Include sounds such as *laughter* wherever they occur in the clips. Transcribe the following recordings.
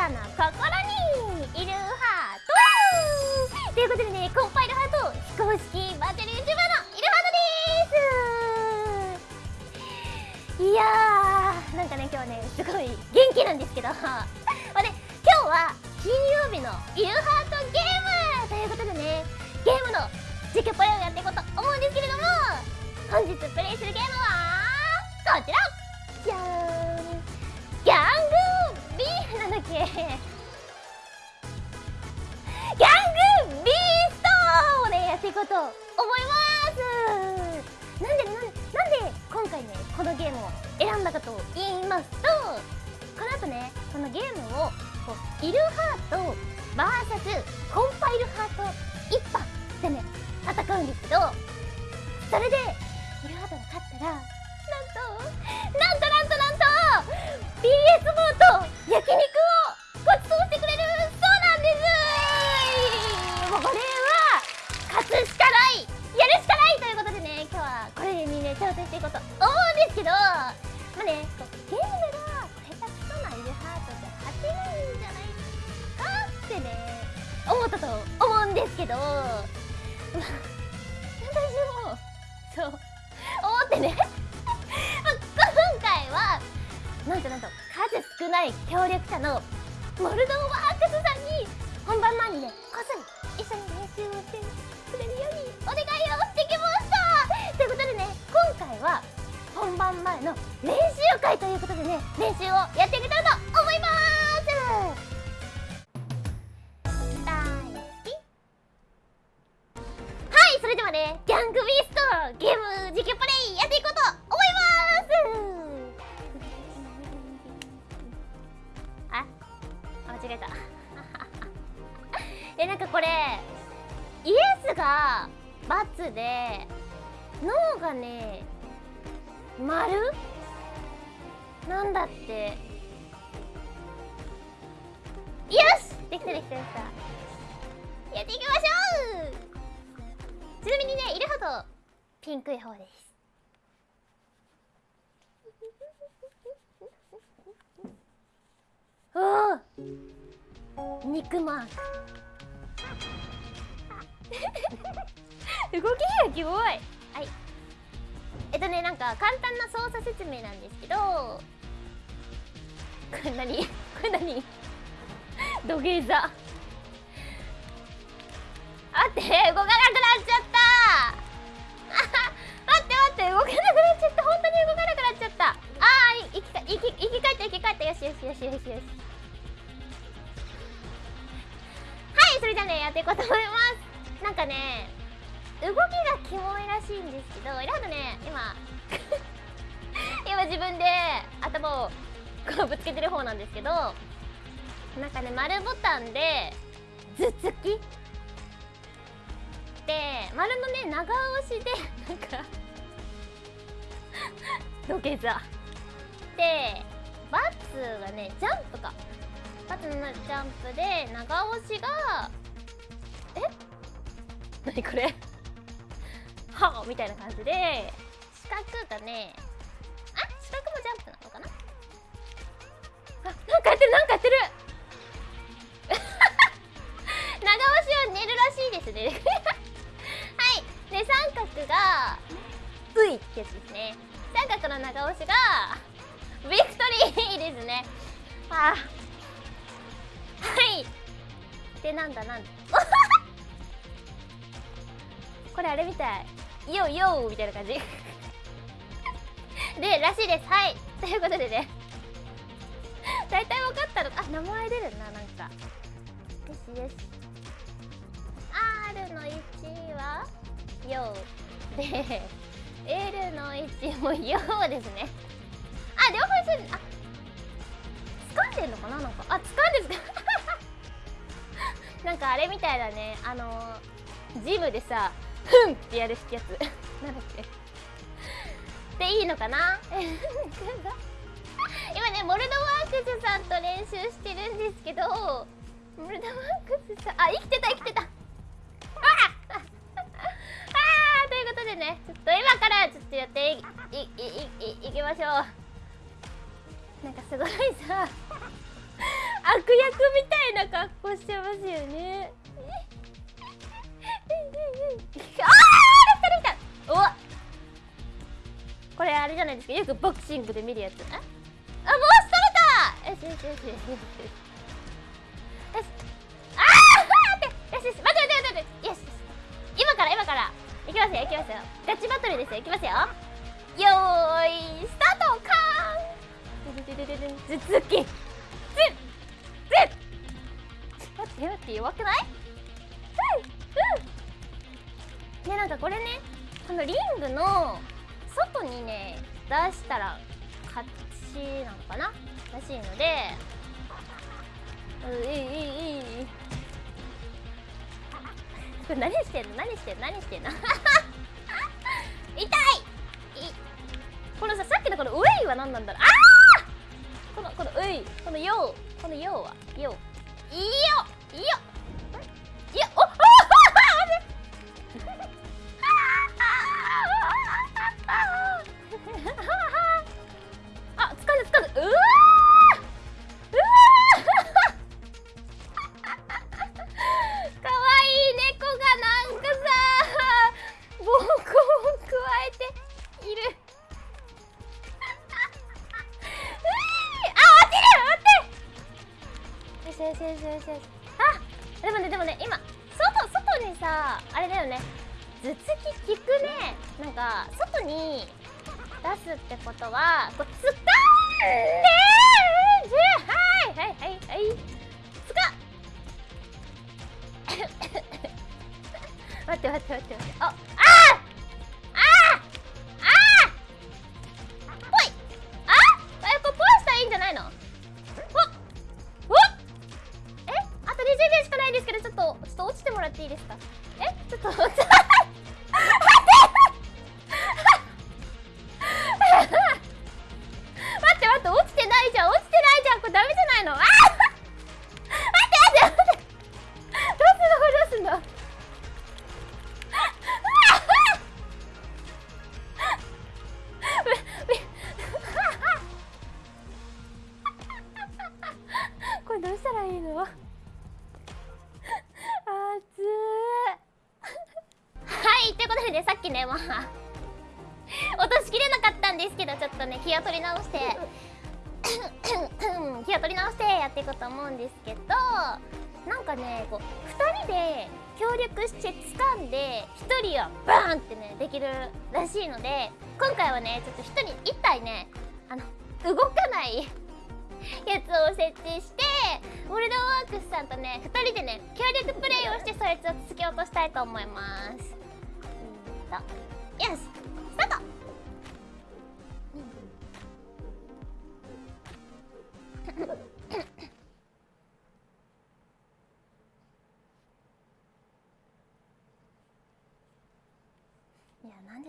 たな心にいるハート。ということでねコンパイルハート非公式バーチャル YouTuber のいるハートです。いやーなんかね今日ねすごい元気なんですけど。*laughs* まあね今日は金曜日のいるハートゲームということでねゲームの実況プレイをやっていこうと思うんですけれども。VS コンパイルハート一派でね戦うんですけどそれでイルハートが勝ったらなんとなんとなんとなんと PS ボーと焼肉どまあ *laughs* 私もそう思ってね。*laughs* 今回はなんとなんと数少ない協力者のモルドワークスさんに本番前にねこっそり一緒に練習をしてくれるようにお願いをしてきました。ということでね今回は本番前の練習会ということでね練習をやっていけたらと間違えた。*laughs* えなんかこれイエスが×でノーがね丸？なんだって。よしできたできたできた。やっていきましょう！ちなみにねイルハとピンクい方です。おお肉マーク動きがキモい。はい。えっとねなんか簡単な操作説明なんですけどこれ何？これ何？土下座。待って動かない。っていこうと思います。なんかね動きがキモいらしいんですけどいろいろね今 *laughs* 今自分で頭をこうぶつけてる方なんですけどなんかね丸ボタンで頭突き？で丸のね長押しでなんか土下座。でバツがねジャンプか。バツのジャンプで長押しが *laughs* 何これ？はみたいな感じで四角がねあ四角もジャンプなのかな？あなんかやってるなんかやってる！*laughs* 長押しは寝るらしいですね。*laughs* はい。で三角がういってやつですね。三角の長押しがビクトリーですね。あはい。でなんだなんだ。これあれみたい。ヨーヨーみたいな感じ。*laughs* でらしいです。はい。ということでね。大体分かったの。あ名前出るななんか。よしよし。R の1はヨーで L の1もヨーですね。あ両方一緒にあ掴んでんのかななんか。あ掴んでる *laughs* なんかあれみたいだね。あのジムでさふんってやるやつ。*laughs* なんだっけ？でいいのかな？*laughs* 今ねモルドワークスさんと練習してるんですけどモルドワークスさんあ生きてた生きてた。*laughs* あああということでねちょっと今からちょっとやっていいいいいいきましょう。なんかすごいさ悪役みたいな格好してますよね。きたできたおこれあれじゃないですかよくボクシングで見るやつああもう取れたよしよしよしよしよしああ待ってよしよし待って待って待ってよしよし今から今からいきますよいきますよガチバトルですよいきますよよーいスタートカーン頭突きずず待って待って弱くないなんかこれねこのリングの外にね出したら勝ちなのかな？らしいのでういいいいいい。これ *laughs* 何してんの？何してんの？何してんの？*laughs* 痛い！いこのささっきのこのウェイは何なんだろう？ああこのこのウェイこのヨーこのヨーは？ヨーいいよ！いいよ！いやおあよしよしよしよしあでもねでもね今外外にさあれだよね頭突き効くねなんか外に出すってことはこうつかんではいはいはいはいつか待って待って待って待ってああーあーあ直して *coughs* 気を取り直してやっていこうと思うんですけどなんかねこう2人で協力して掴んで1人はバーンってねできるらしいので今回はねちょっと1人1体ねあの動かないやつを設置してウォルドワークスさんとね2人でね協力プレイをしてそいつを突き落としたいと思います。うん。とよし。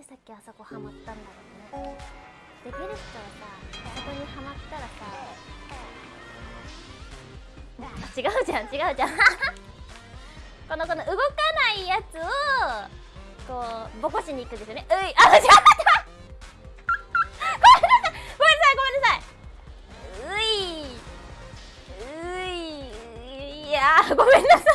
でさっきあそこハマったんだろうね。できる人はさあそこにハマったらさあ違うじゃん違うじゃん。*laughs* このこの動かないやつをこうボコしに行くんですよね。ういあ *laughs* 違った。ごめんなさい。ごめんなさい。ごめんなさい。うい。ういやごめんなさい。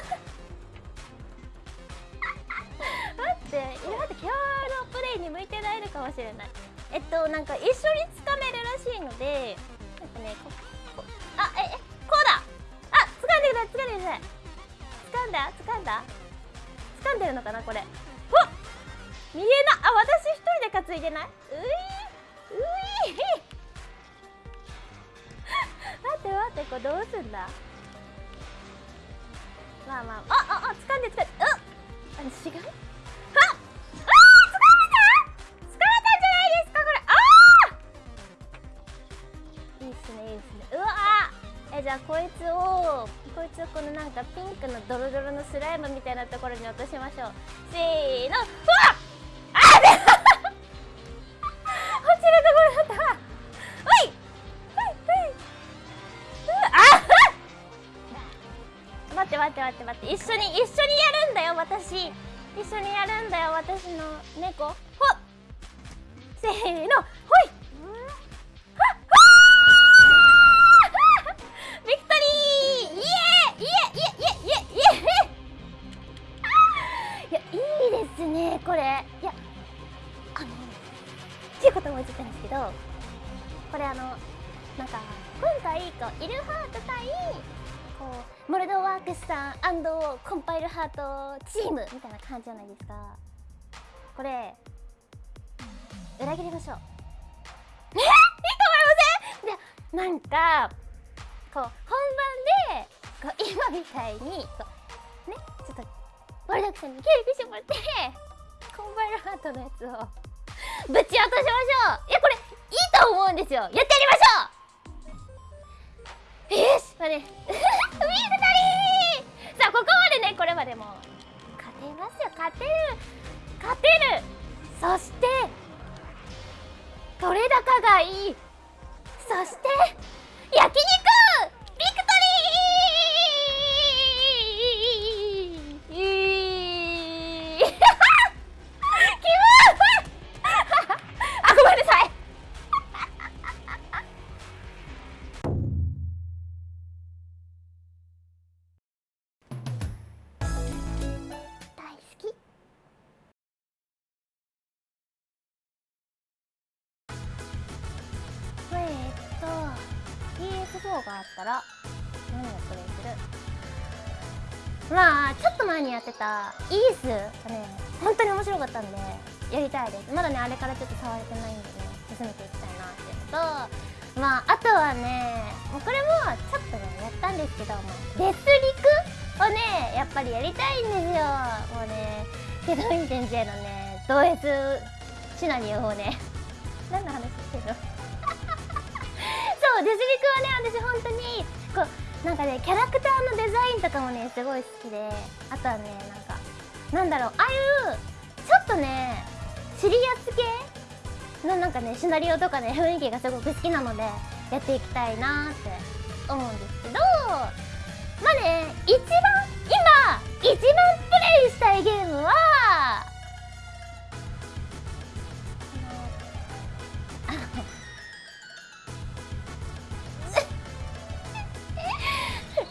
えっとなんか一緒につかめるらしいのでなんかねここあええこうだ！あ掴んでください掴んでください。掴んだ？掴んだ？掴んでるのかなこれ。ほっ！見えなあ私一人で担いでない？ういうい。*laughs* 待って待ってこれどうすんだ？まあまああつをこのなんかピンクのドロドロのスライムみたいなところに落としましょう。せーの。うわっあーで落ちるところだった。おいおいおいあ待って待って待って待って。一緒に一緒にやるんだよ私。一緒にやるんだよ私の猫。ほっ。せーの。ほい。ことも映ったんですけどこれあのなんか今回こうイルハート対こうモルドワークスさんコンパイルハートチームみたいな感じじゃないですか。これ裏切りましょう。*laughs* えいいと思いません？でなんかこう本番でこう今みたいにこうねちょっとモルドワークスさんに協力してもらって *laughs* コンパイルハートのやつをぶち落としましょう。いやこれいいと思うんですよ。やってやりましょう。よしまあねウィークトリーさあここまでねこれまでも勝てますよ。勝てる。勝てる。そして取れ高がいい。そして PS4 があったら何をプレイする？まあちょっと前にやってたイースがね本当に面白かったんでやりたいです。まだねあれからちょっと触れてないんでね進めていきたいなっていうのとまああとはねもうこれもちょっとねやったんですけどもデスリクをねやっぱりやりたいんですよ。もうねケドイン先生のね同 S シナリオをね。何の話？デスリクはね私本当にこうなんかねキャラクターのデザインとかもねすごい好きであとはねなんかなんだろうああいうちょっとねシリアス系のなんかねシナリオとかね雰囲気がすごく好きなのでやっていきたいなって思うんですけどまあね一番今一番プレイしたいゲームは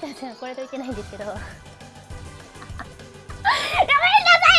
じゃあじゃあこれといけないんですけど。*laughs* ごめんなさい！